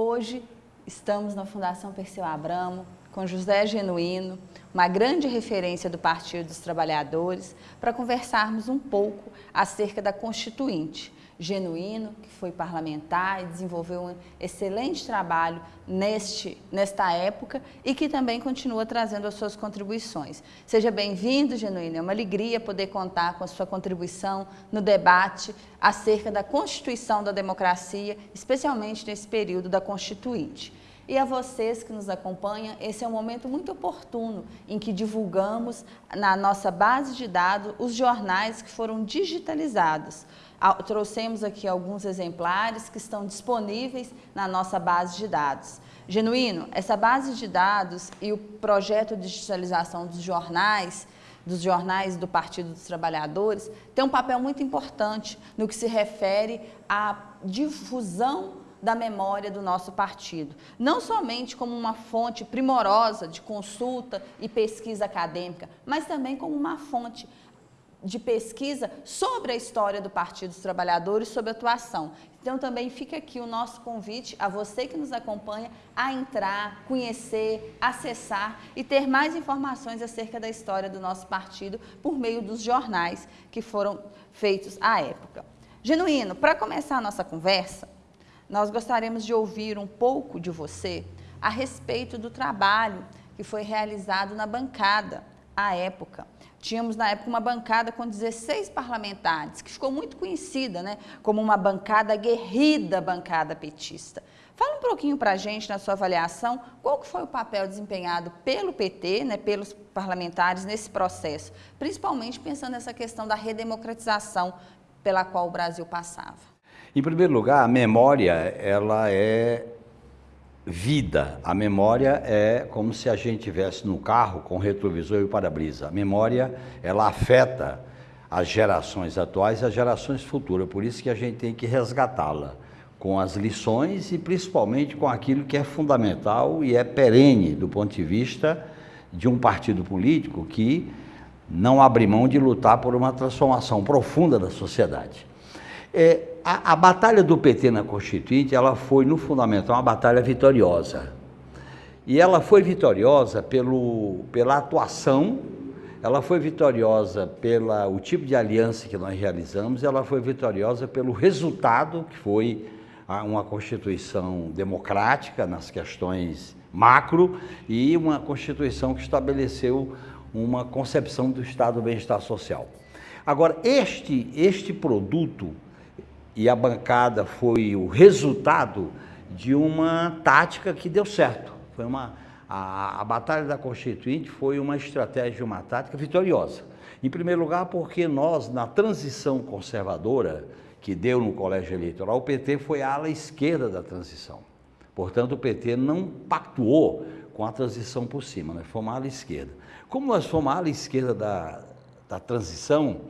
Hoje estamos na Fundação Perseu Abramo com José Genuíno, uma grande referência do Partido dos Trabalhadores, para conversarmos um pouco acerca da Constituinte, genuíno, que foi parlamentar e desenvolveu um excelente trabalho neste, nesta época e que também continua trazendo as suas contribuições. Seja bem-vindo, Genuíno, é uma alegria poder contar com a sua contribuição no debate acerca da Constituição da Democracia, especialmente nesse período da Constituinte. E a vocês que nos acompanham, esse é um momento muito oportuno em que divulgamos na nossa base de dados os jornais que foram digitalizados. Trouxemos aqui alguns exemplares que estão disponíveis na nossa base de dados. Genuíno, essa base de dados e o projeto de digitalização dos jornais, dos jornais do Partido dos Trabalhadores, tem um papel muito importante no que se refere à difusão da memória do nosso partido. Não somente como uma fonte primorosa de consulta e pesquisa acadêmica, mas também como uma fonte de pesquisa sobre a história do Partido dos Trabalhadores, sobre a atuação. Então também fica aqui o nosso convite a você que nos acompanha a entrar, conhecer, acessar e ter mais informações acerca da história do nosso partido por meio dos jornais que foram feitos à época. Genuíno, para começar a nossa conversa, nós gostaríamos de ouvir um pouco de você a respeito do trabalho que foi realizado na bancada à época. Tínhamos na época uma bancada com 16 parlamentares, que ficou muito conhecida né, como uma bancada aguerrida, bancada petista. Fala um pouquinho para a gente, na sua avaliação, qual foi o papel desempenhado pelo PT, né, pelos parlamentares nesse processo, principalmente pensando nessa questão da redemocratização pela qual o Brasil passava. Em primeiro lugar, a memória, ela é vida. A memória é como se a gente tivesse no carro com retrovisor e para-brisa. A memória, ela afeta as gerações atuais e as gerações futuras, por isso que a gente tem que resgatá-la com as lições e principalmente com aquilo que é fundamental e é perene do ponto de vista de um partido político que não abre mão de lutar por uma transformação profunda da sociedade. É, a, a, batalha do PT na Constituinte, ela foi, no fundamental, uma batalha vitoriosa. E ela foi vitoriosa pelo, pela atuação, ela foi vitoriosa pelo tipo de aliança que nós realizamos, ela foi vitoriosa pelo resultado, que foi uma Constituição democrática nas questões macro e uma Constituição que estabeleceu uma concepção do Estado do bem-estar social. Agora, este, este produto e a bancada foi o resultado de uma tática que deu certo. Foi uma, a, a Batalha da Constituinte foi uma estratégia, uma tática vitoriosa. Em primeiro lugar, porque nós, na transição conservadora que deu no colégio eleitoral, o PT foi a ala esquerda da transição. Portanto, o PT não pactuou com a transição por cima, fomos a ala esquerda. Como nós fomos a ala esquerda da, da transição,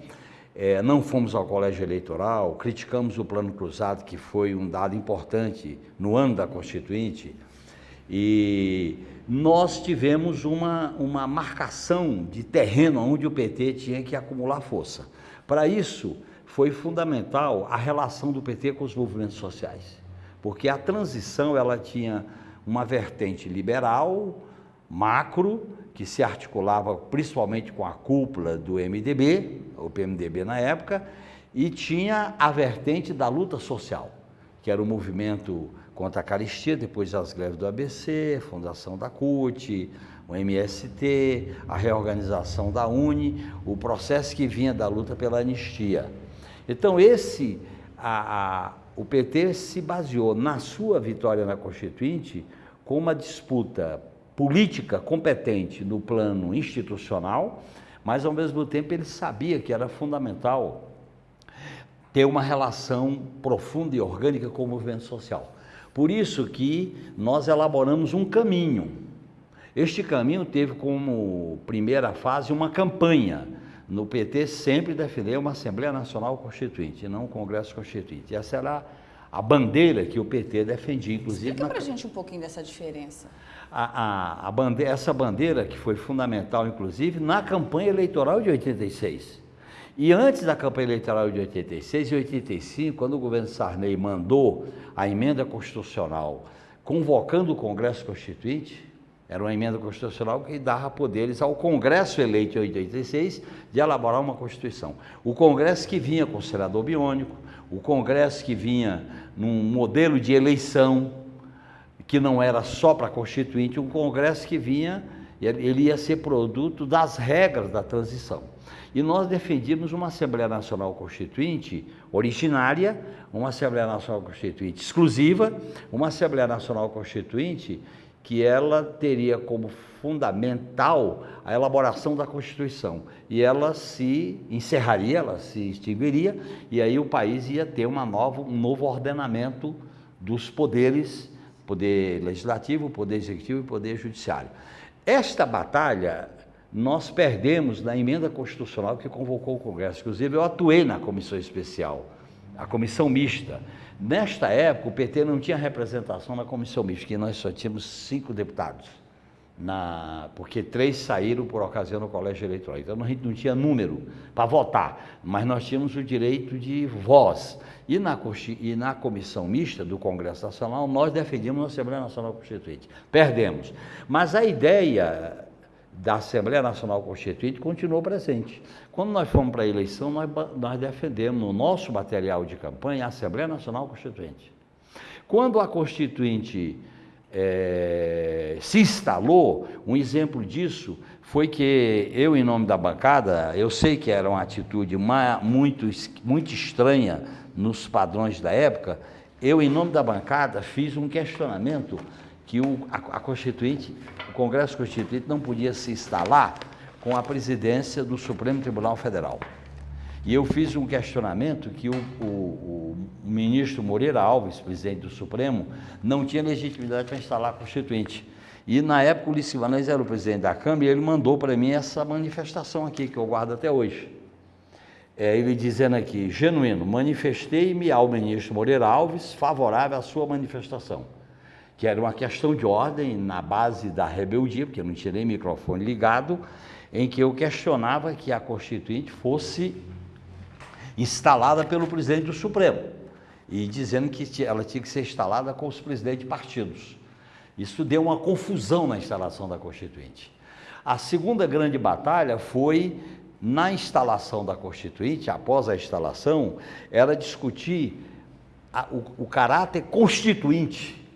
é, não fomos ao colégio eleitoral, criticamos o plano cruzado, que foi um dado importante no ano da Constituinte, e nós tivemos uma, uma marcação de terreno onde o PT tinha que acumular força. Para isso, foi fundamental a relação do PT com os movimentos sociais, porque a transição ela tinha uma vertente liberal, macro, que se articulava principalmente com a cúpula do MDB, o PMDB na época, e tinha a vertente da luta social, que era o movimento contra a caristia, depois das greves do ABC, fundação da CUT, o MST, a reorganização da UNE, o processo que vinha da luta pela anistia. Então esse, a, a, o PT se baseou na sua vitória na Constituinte com uma disputa política competente no plano institucional, mas ao mesmo tempo ele sabia que era fundamental ter uma relação profunda e orgânica com o movimento social. Por isso que nós elaboramos um caminho. Este caminho teve como primeira fase uma campanha. No PT sempre defender uma Assembleia Nacional Constituinte, não um Congresso Constituinte. Essa era bandeira que o PT defendia, inclusive... Explica na... para a gente um pouquinho dessa diferença a, a, a bandeira, essa bandeira que foi fundamental, inclusive, na campanha eleitoral de 86. E antes da campanha eleitoral de 86 e 85, quando o governo Sarney mandou a emenda constitucional convocando o Congresso Constituinte, era uma emenda constitucional que dava poderes ao Congresso eleito em 86 de elaborar uma Constituição. O Congresso que vinha com o senador biônico, o Congresso que vinha num modelo de eleição que não era só para Constituinte, um Congresso que vinha, ele ia ser produto das regras da transição. E nós defendíamos uma Assembleia Nacional Constituinte originária, uma Assembleia Nacional Constituinte exclusiva, uma Assembleia Nacional Constituinte que ela teria como fundamental a elaboração da Constituição. E ela se encerraria, ela se extinguiria, e aí o país ia ter uma nova, um novo ordenamento dos poderes, poder legislativo, poder executivo e poder judiciário. Esta batalha nós perdemos na emenda constitucional que convocou o Congresso. Inclusive, eu atuei na comissão especial, a comissão mista. Nesta época, o PT não tinha representação na comissão mista, que nós só tínhamos cinco deputados, na, porque três saíram por ocasião do colégio eleitoral. Então, a gente não tinha número para votar, mas nós tínhamos o direito de voz. E na, e na comissão mista do Congresso Nacional, nós defendíamos a Assembleia Nacional Constituinte. Perdemos. Mas a ideia da Assembleia Nacional Constituinte continuou presente. Quando nós fomos para a eleição, nós, nós defendemos no nosso material de campanha a Assembleia Nacional Constituinte. Quando a Constituinte é, se instalou, um exemplo disso foi que eu, em nome da bancada, eu sei que era uma atitude muito, muito estranha nos padrões da época, eu, em nome da bancada, fiz um questionamento que o, a, a Constituinte, o Congresso Constituinte não podia se instalar com a presidência do Supremo Tribunal Federal. E eu fiz um questionamento que o, o, o ministro Moreira Alves, presidente do Supremo, não tinha legitimidade para instalar a Constituinte. E na época o Ulisses Guimarães era o presidente da Câmara e ele mandou para mim essa manifestação aqui, que eu guardo até hoje. É, ele dizendo aqui, genuíno, manifestei-me ao ministro Moreira Alves favorável à sua manifestação que era uma questão de ordem na base da rebeldia, porque eu não tinha nem microfone ligado, em que eu questionava que a Constituinte fosse instalada pelo presidente do Supremo, e dizendo que ela tinha que ser instalada com os presidentes de partidos. Isso deu uma confusão na instalação da Constituinte. A segunda grande batalha foi na instalação da Constituinte, após a instalação, era discutir a, o, o caráter constituinte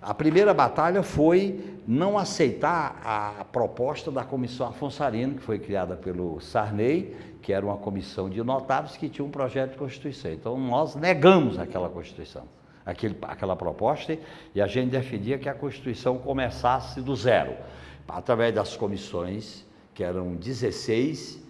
a primeira batalha foi não aceitar a proposta da comissão Afonso Arino, que foi criada pelo Sarney, que era uma comissão de notáveis que tinha um projeto de Constituição. Então, nós negamos aquela Constituição, aquele, aquela proposta, e a gente defendia que a Constituição começasse do zero, através das comissões, que eram 16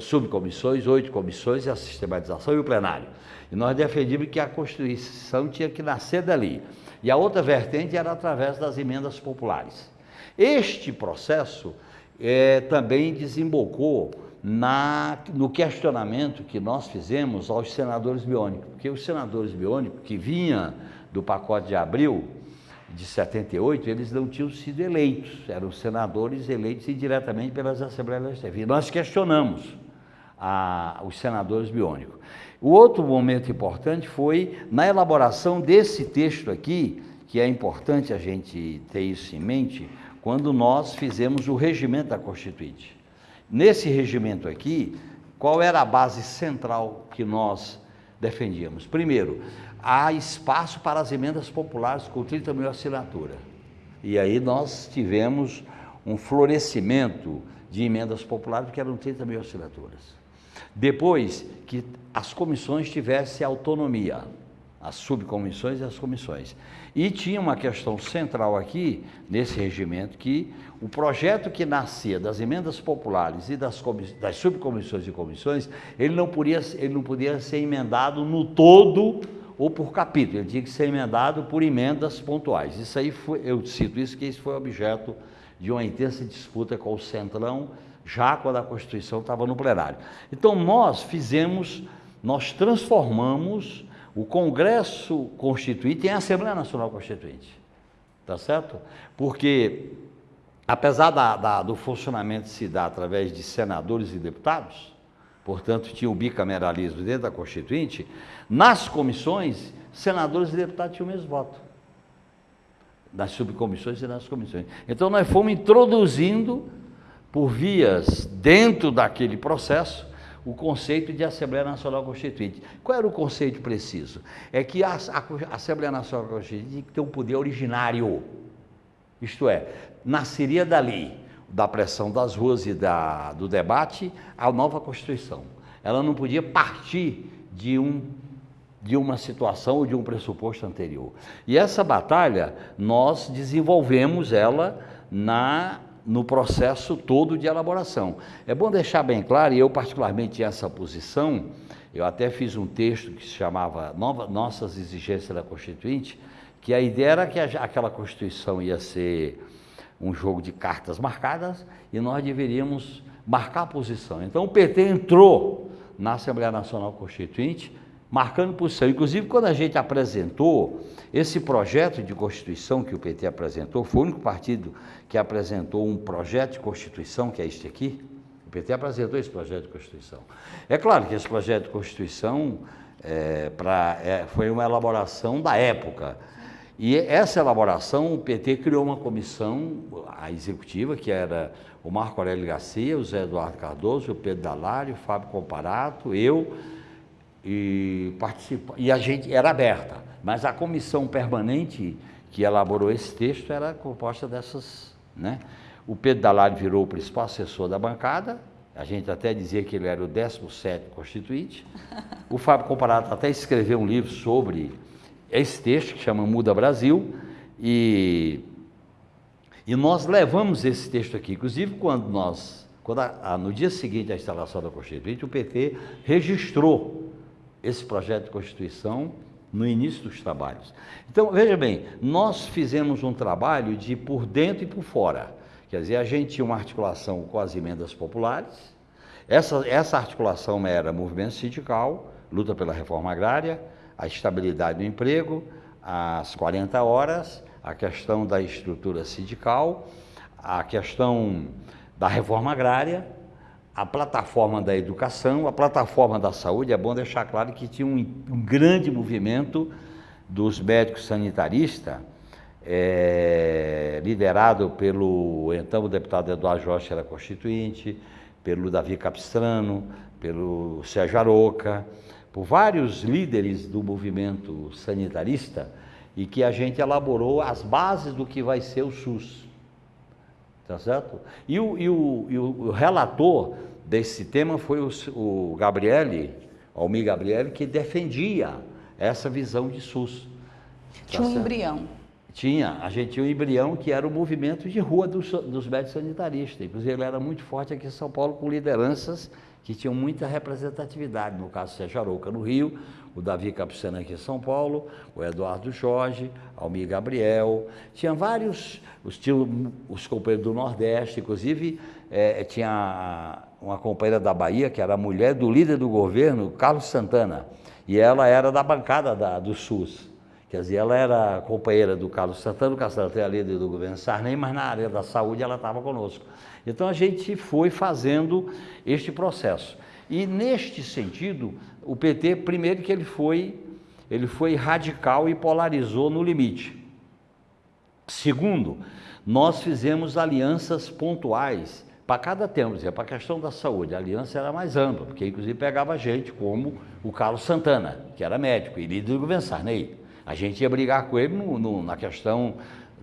subcomissões, oito comissões, e a sistematização e o plenário. E nós defendíamos que a Constituição tinha que nascer dali. E a outra vertente era através das emendas populares. Este processo é, também desembocou na, no questionamento que nós fizemos aos senadores biônicos, porque os senadores biônicos que vinham do pacote de abril de 78, eles não tinham sido eleitos, eram senadores eleitos indiretamente pelas Assembleias Legislativas. Nós questionamos a, os senadores biônicos. O outro momento importante foi na elaboração desse texto aqui, que é importante a gente ter isso em mente, quando nós fizemos o regimento da Constituinte. Nesse regimento aqui, qual era a base central que nós defendíamos? Primeiro, há espaço para as emendas populares com 30 mil assinaturas. E aí nós tivemos um florescimento de emendas populares, que eram 30 mil assinaturas. Depois que as comissões tivessem autonomia, as subcomissões e as comissões. E tinha uma questão central aqui, nesse regimento, que o projeto que nascia das emendas populares e das, das subcomissões e comissões, ele não, podia, ele não podia ser emendado no todo ou por capítulo, ele tinha que ser emendado por emendas pontuais. Isso aí foi, eu cito isso, que isso foi objeto de uma intensa disputa com o Centrão já quando a Constituição estava no plenário. Então nós fizemos, nós transformamos o Congresso Constituinte em Assembleia Nacional Constituinte. Tá certo? Porque, apesar da, da, do funcionamento se dar através de senadores e deputados, portanto tinha o bicameralismo dentro da Constituinte, nas comissões, senadores e deputados tinham o mesmo voto. nas subcomissões e nas comissões. Então nós fomos introduzindo por vias dentro daquele processo o conceito de Assembleia Nacional Constituinte. Qual era o conceito preciso? É que a, Assembleia Nacional Constituinte ter um poder originário. Isto é, nasceria dali, da pressão das ruas e da, do debate, a nova Constituição. Ela não podia partir de um de uma situação ou de um pressuposto anterior. E essa batalha nós desenvolvemos ela na no processo todo de elaboração. É bom deixar bem claro, e eu particularmente essa posição, eu até fiz um texto que se chamava Nova, Nossas Exigências da Constituinte, que a ideia era que aquela Constituição ia ser um jogo de cartas marcadas e nós deveríamos marcar a posição. Então o PT entrou na Assembleia Nacional Constituinte marcando posição. Inclusive, quando a gente apresentou esse projeto de Constituição que o PT apresentou, foi o único partido que apresentou um projeto de Constituição, que é este aqui. O PT apresentou esse projeto de Constituição. É claro que esse projeto de Constituição é, pra, é, foi uma elaboração da época. E essa elaboração, o PT criou uma comissão, a executiva, que era o Marco Aurélio Garcia, o Zé Eduardo Cardoso, o Pedro Dalário, o Fábio Comparato, eu, e participa, e a gente era aberta, mas a comissão permanente que elaborou esse texto era composta dessas, né? O Pedro Dalário virou o principal assessor da bancada, a gente até dizia que ele era o 17 constituinte. O Fábio Comparato até escreveu um livro sobre esse texto, que chama Muda Brasil, e, e nós levamos esse texto aqui. Inclusive, quando nós, quando a, a, no dia seguinte à instalação da Constituinte, o PT registrou esse projeto de Constituição no início dos trabalhos. Então, veja bem, nós fizemos um trabalho de por dentro e por fora. Quer dizer, a gente tinha uma articulação com as emendas populares, essa, essa articulação era movimento sindical, luta pela reforma agrária, a estabilidade do emprego, as 40 horas, a questão da estrutura sindical, a questão da reforma agrária, a plataforma da educação, a plataforma da saúde, é bom deixar claro que tinha um, um grande movimento dos médicos sanitaristas, é, liderado pelo então deputado Eduardo Jorge era constituinte, pelo Davi Capistrano, pelo Sérgio Aroca, por vários líderes do movimento sanitarista, e que a gente elaborou as bases do que vai ser o SUS. Tá certo? E o, e o, e o relator desse tema foi o, o Gabriele, Almir Gabriele, que defendia essa visão de SUS. Tinha tá um embrião. Tinha, a gente tinha um embrião que era o movimento de rua dos, dos médicos sanitaristas. Inclusive, ele era muito forte aqui em São Paulo, com lideranças que tinham muita representatividade. No caso, Sérgio Arouca, no Rio, o Davi Capucena aqui em São Paulo, o Eduardo Jorge, Almir Gabriel. Tinha vários, os, os companheiros do Nordeste, inclusive é, tinha uma companheira da Bahia, que era a mulher do líder do governo, Carlos Santana, e ela era da bancada da, do SUS. Quer dizer, ela era companheira do Carlos Santana, o Carlos Santana era líder do governo Sarney, mas na área da saúde ela estava conosco. Então a gente foi fazendo este processo. E neste sentido, o PT, primeiro que ele foi, ele foi radical e polarizou no limite. Segundo, nós fizemos alianças pontuais para cada tema, para a questão da saúde, a aliança era mais ampla, porque inclusive pegava gente como o Carlos Santana, que era médico e líder do governo Sarney. A gente ia brigar com ele no, no, na questão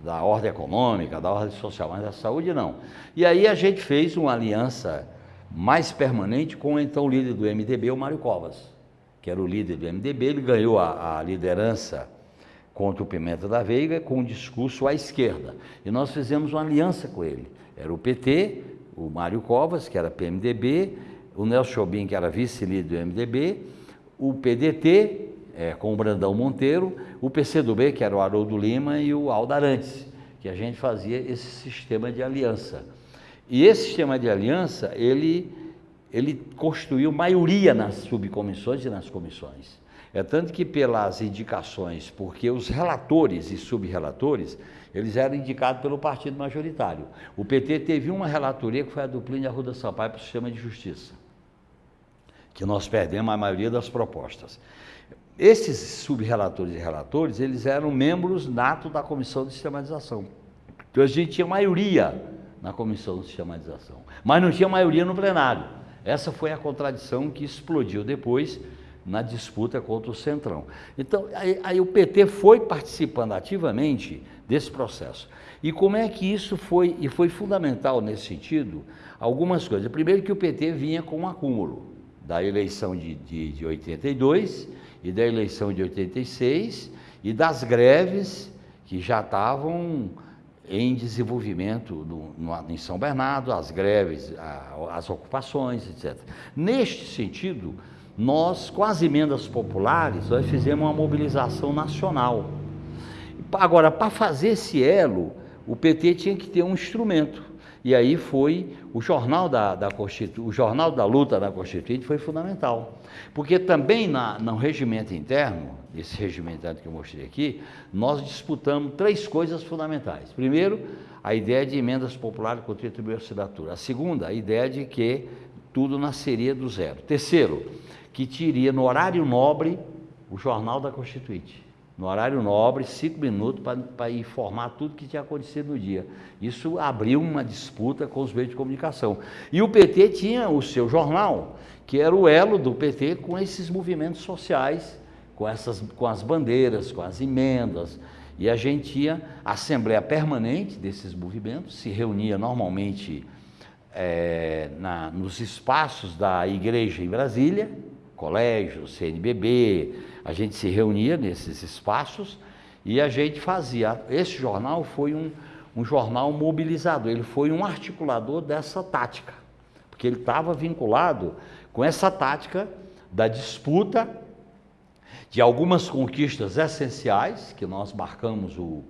da ordem econômica, da ordem social, mas da saúde não. E aí a gente fez uma aliança mais permanente com o então líder do MDB, o Mário Covas, que era o líder do MDB, ele ganhou a, a liderança contra o Pimenta da Veiga com um discurso à esquerda. E nós fizemos uma aliança com ele. Era o PT, o Mário Covas, que era PMDB, o Nelson Chobin, que era vice-líder do MDB, o PDT, é, com o Brandão Monteiro, o PCdoB, que era o Haroldo Lima, e o Aldarantes, que a gente fazia esse sistema de aliança. E esse sistema de aliança, ele, ele construiu maioria nas subcomissões e nas comissões. É tanto que pelas indicações, porque os relatores e subrelatores, eles eram indicados pelo partido majoritário. O PT teve uma relatoria que foi a do Plínio Arruda Sampaio para o sistema de justiça, que nós perdemos a maioria das propostas. esses subrelatores e relatores, eles eram membros natos da comissão de sistematização. Então a gente tinha maioria na comissão de sistematização, mas não tinha maioria no plenário. Essa foi a contradição que explodiu depois na disputa contra o Centrão. Então, aí, aí, o PT foi participando ativamente desse processo. E como é que isso foi, e foi fundamental nesse sentido, algumas coisas. Primeiro que o PT vinha com um acúmulo da eleição de, de, de 82 e da eleição de 86 e das greves que já estavam em desenvolvimento no, no, em São Bernardo, as greves, a, as ocupações, etc. Neste sentido, nós, com as emendas populares, nós fizemos uma mobilização nacional. Agora, para fazer esse elo, o PT tinha que ter um instrumento. E aí foi o jornal da, da o jornal da luta da Constituinte foi fundamental. Porque também na, no regimento interno, esse regimento que eu mostrei aqui, nós disputamos três coisas fundamentais. Primeiro, a ideia de emendas populares com 30 mil assinaturas. A segunda, a ideia de que tudo nasceria do zero. Terceiro, que teria no horário nobre o Jornal da Constituinte. No horário nobre, cinco minutos para informar tudo que tinha acontecido no dia. Isso abriu uma disputa com os meios de comunicação. E o PT tinha o seu jornal, que era o elo do PT com esses movimentos sociais, com, essas, com as bandeiras, com as emendas. E a gente tinha assembleia permanente desses movimentos, se reunia normalmente é, na, nos espaços da igreja em Brasília, colégio, CNBB, a gente se reunia nesses espaços e a gente fazia. Esse jornal foi um, um jornal mobilizador, ele foi um articulador dessa tática, porque ele estava vinculado com essa tática da disputa de algumas conquistas essenciais, que nós marcamos o,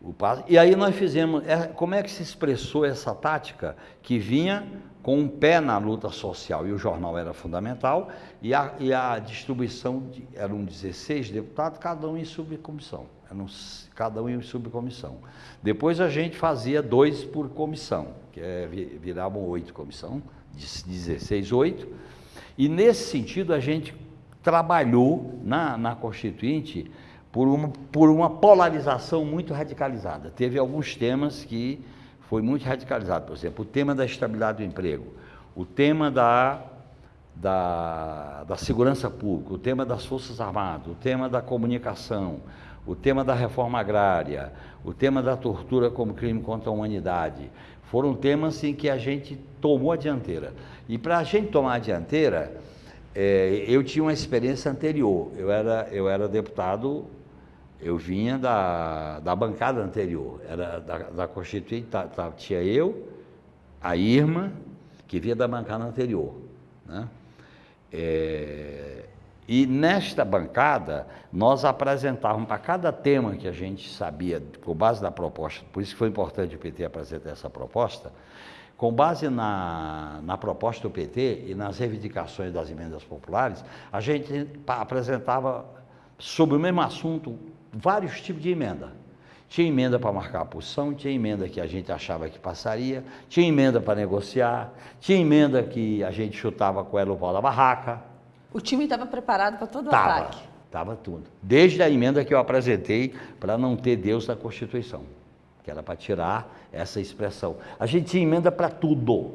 o passo, e aí nós fizemos, é, como é que se expressou essa tática que vinha com um pé na luta social, e o jornal era fundamental, e a, e a distribuição, de, eram 16 deputados, cada um em subcomissão, eram, cada um em subcomissão. Depois a gente fazia dois por comissão, que é, viravam oito comissão, 16, oito, e nesse sentido a gente trabalhou na, na Constituinte por uma, por uma polarização muito radicalizada. Teve alguns temas que foi muito radicalizado. Por exemplo, o tema da estabilidade do emprego, o tema da, da, da segurança pública, o tema das Forças Armadas, o tema da comunicação, o tema da reforma agrária, o tema da tortura como crime contra a humanidade. Foram temas em que a gente tomou a dianteira. E para a gente tomar a dianteira, é, eu tinha uma experiência anterior. Eu era, eu era deputado eu vinha da, da bancada anterior, era da, da Constituinte, tá, tá, tinha eu, a Irma, que vinha da bancada anterior. Né? É, e nesta bancada, nós apresentávamos para cada tema que a gente sabia, com base na proposta, por isso que foi importante o PT apresentar essa proposta, com base na, na proposta do PT e nas reivindicações das emendas populares, a gente apresentava sobre o mesmo assunto vários tipos de emenda. Tinha emenda para marcar a posição, tinha emenda que a gente achava que passaria, tinha emenda para negociar, tinha emenda que a gente chutava com ela o pau da barraca. O time estava preparado para todo o tava, ataque? Estava tudo. Desde a emenda que eu apresentei para não ter Deus na Constituição, que era para tirar essa expressão. A gente tinha emenda para tudo.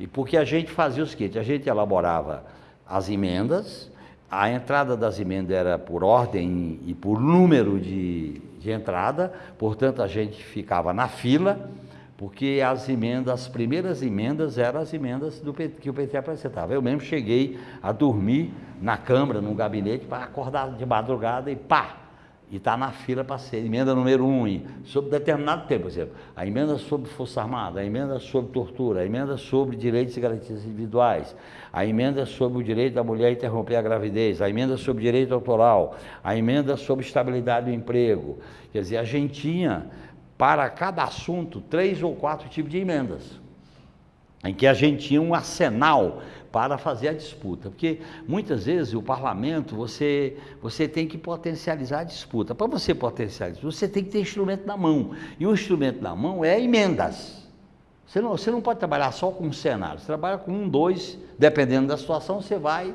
E porque a gente fazia o seguinte, a gente elaborava as emendas, a entrada das emendas era por ordem e por número de, de entrada, portanto a gente ficava na fila, porque as emendas, as primeiras emendas eram as emendas do, que o PT apresentava. Eu mesmo cheguei a dormir na Câmara, no gabinete, para acordar de madrugada e pá, e está na fila para ser emenda número um, sobre determinado tempo, por exemplo, a emenda sobre Força Armada, a emenda sobre tortura, a emenda sobre direitos e garantias individuais, a emenda sobre o direito da mulher interromper a gravidez, a emenda sobre direito autoral, a emenda sobre estabilidade do emprego. Quer dizer, a gente tinha, para cada assunto, três ou quatro tipos de emendas, em que a gente tinha um arsenal para fazer a disputa. Porque muitas vezes o parlamento, você, você tem que potencializar a disputa. Para você potencializar, você tem que ter instrumento na mão. E o instrumento na mão é emendas. Você não, você não pode trabalhar só com um cenário, você trabalha com um, dois, dependendo da situação, você vai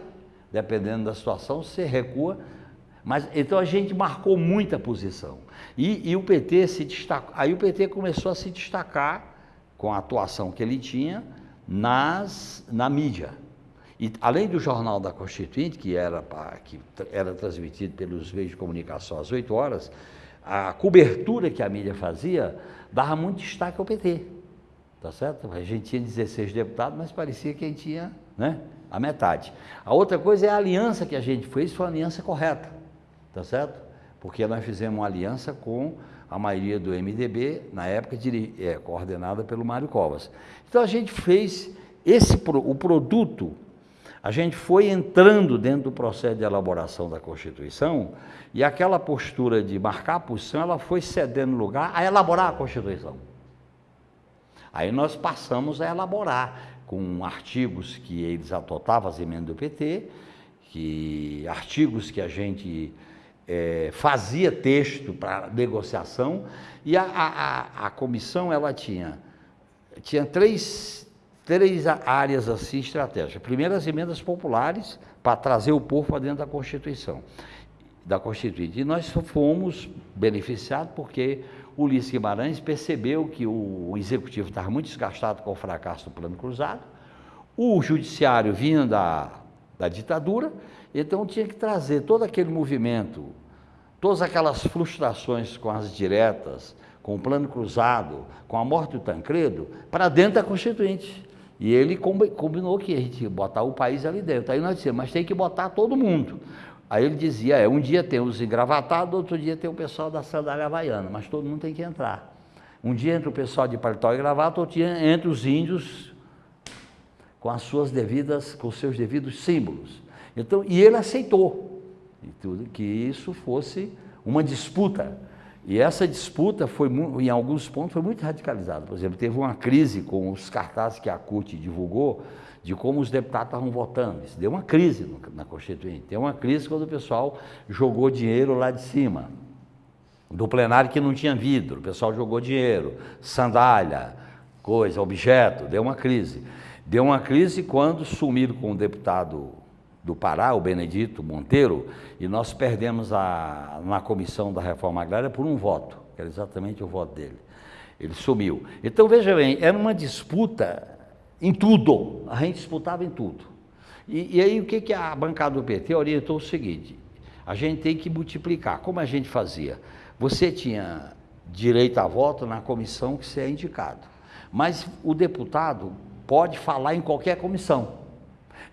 dependendo da situação, você recua. Mas então a gente marcou muita posição. E, e o PT se destacou. Aí o PT começou a se destacar com a atuação que ele tinha nas, na mídia. E além do Jornal da Constituinte, que era, que era transmitido pelos meios de comunicação às 8 horas, a cobertura que a mídia fazia dava muito destaque ao PT. Tá certo? A gente tinha 16 deputados, mas parecia que a gente tinha né, a metade. A outra coisa é a aliança que a gente fez, foi a aliança correta. Tá certo? Porque nós fizemos uma aliança com a maioria do MDB, na época é, coordenada pelo Mário Covas. Então a gente fez esse o produto a gente foi entrando dentro do processo de elaboração da Constituição e aquela postura de marcar a posição, ela foi cedendo lugar a elaborar a Constituição. Aí nós passamos a elaborar com artigos que eles atotavam as emendas do PT, que artigos que a gente é, fazia texto para negociação e a, a, a comissão ela tinha tinha três três áreas assim estratégicas. Primeiro, as emendas populares, para trazer o povo para dentro da Constituição, da Constituinte. E nós fomos beneficiados porque Ulisses Guimarães percebeu que o Executivo estava muito desgastado com o fracasso do Plano Cruzado, o Judiciário vinha da, da ditadura, então tinha que trazer todo aquele movimento, todas aquelas frustrações com as diretas, com o Plano Cruzado, com a morte do Tancredo, para dentro da Constituinte. E ele combinou que a gente ia botar o país ali dentro. Aí nós dissemos, mas tem que botar todo mundo. Aí ele dizia, é, um dia tem os engravatados, outro dia tem o pessoal da sandália havaiana, mas todo mundo tem que entrar. Um dia entra o pessoal de paletó e gravata, outro dia entra os índios com as suas devidas, com seus devidos símbolos. Então, e ele aceitou e tudo que isso fosse uma disputa e essa disputa foi, em alguns pontos, foi muito radicalizada. Por exemplo, teve uma crise com os cartazes que a CUT divulgou de como os deputados estavam votando. Isso deu uma crise na Constituinte. Deu uma crise quando o pessoal jogou dinheiro lá de cima. Do plenário que não tinha vidro, o pessoal jogou dinheiro, sandália, coisa, objeto, deu uma crise. Deu uma crise quando sumiram com o deputado do Pará, o Benedito Monteiro, e nós perdemos a, na comissão da reforma agrária por um voto, que era exatamente o voto dele. Ele sumiu. Então, veja bem, era uma disputa em tudo, a gente disputava em tudo. E, e aí o que, que a bancada do PT orientou o seguinte, a gente tem que multiplicar. Como a gente fazia? Você tinha direito a voto na comissão que você é indicado, mas o deputado pode falar em qualquer comissão.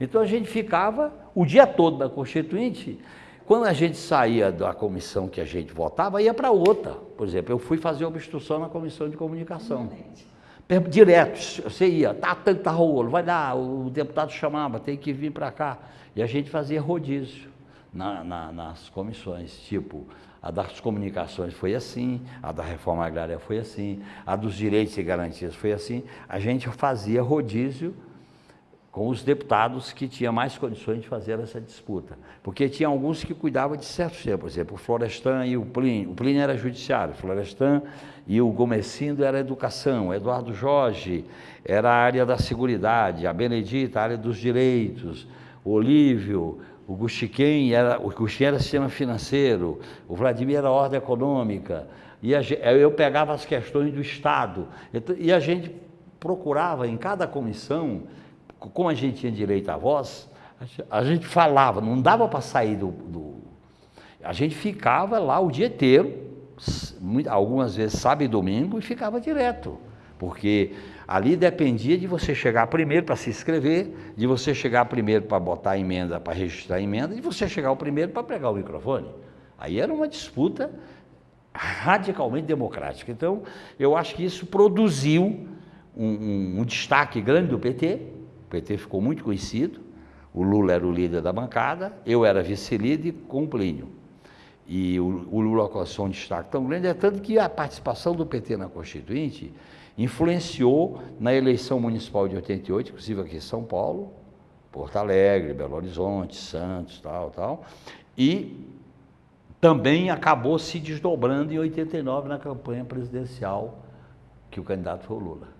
Então a gente ficava o dia todo na Constituinte. Quando a gente saía da comissão que a gente votava, ia para outra. Por exemplo, eu fui fazer obstrução na comissão de comunicação. Direto, você ia, tá, tá, tá rolo, vai dar, o deputado chamava, tem que vir para cá. E a gente fazia rodízio na, na, nas comissões, tipo, a das comunicações foi assim, a da reforma agrária foi assim, a dos direitos e garantias foi assim. A gente fazia rodízio com os deputados que tinham mais condições de fazer essa disputa. Porque tinha alguns que cuidavam de certos temas, por exemplo, o Florestan e o Plínio. O Plínio era judiciário, o Florestan e o Gomecindo era educação, o Eduardo Jorge era a área da seguridade, a Benedita, a área dos direitos, o Olívio, o Guxiquem era, o Guxiquem era sistema financeiro, o Vladimir era ordem econômica, e eu pegava as questões do Estado, e a gente procurava em cada comissão como a gente tinha direito à voz, a gente falava, não dava para sair do, do, A gente ficava lá o dia inteiro, algumas vezes sábado e domingo, e ficava direto. Porque ali dependia de você chegar primeiro para se inscrever, de você chegar primeiro para botar a emenda, para registrar a emenda, de você chegar o primeiro para pregar o microfone. Aí era uma disputa radicalmente democrática. Então, eu acho que isso produziu um, um, um destaque grande do PT, PT ficou muito conhecido, o Lula era o líder da bancada, eu era vice-líder com o Plínio. E o, o Lula alcançou um destaque tão grande, é tanto que a participação do PT na Constituinte influenciou na eleição municipal de 88, inclusive aqui em São Paulo, Porto Alegre, Belo Horizonte, Santos, tal, tal, e também acabou se desdobrando em 89 na campanha presidencial, que o candidato foi o Lula.